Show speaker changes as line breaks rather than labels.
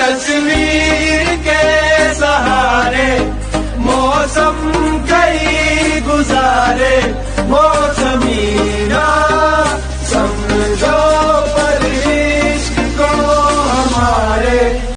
तस्वीर के सहारे मौसम कई गुजारे।